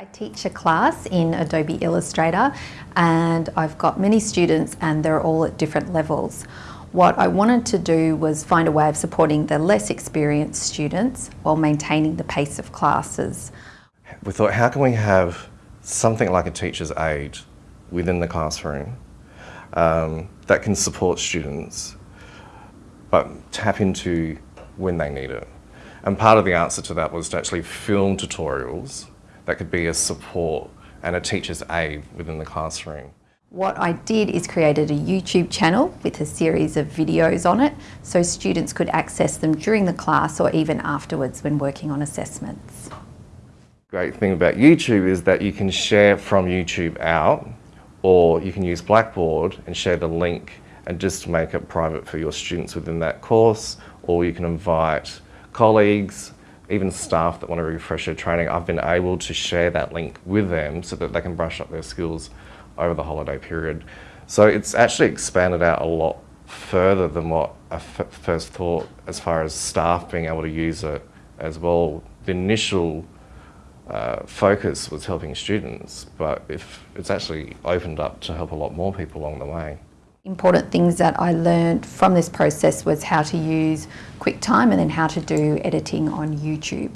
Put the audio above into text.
I teach a class in Adobe Illustrator and I've got many students and they're all at different levels. What I wanted to do was find a way of supporting the less experienced students while maintaining the pace of classes. We thought, how can we have something like a teacher's aide within the classroom um, that can support students but tap into when they need it. And part of the answer to that was to actually film tutorials that could be a support and a teacher's aid within the classroom. What I did is created a YouTube channel with a series of videos on it so students could access them during the class or even afterwards when working on assessments. Great thing about YouTube is that you can share from YouTube out or you can use Blackboard and share the link and just make it private for your students within that course or you can invite colleagues even staff that want to refresh their training, I've been able to share that link with them so that they can brush up their skills over the holiday period. So it's actually expanded out a lot further than what I first thought as far as staff being able to use it as well. The initial uh, focus was helping students, but if it's actually opened up to help a lot more people along the way. Important things that I learned from this process was how to use QuickTime and then how to do editing on YouTube.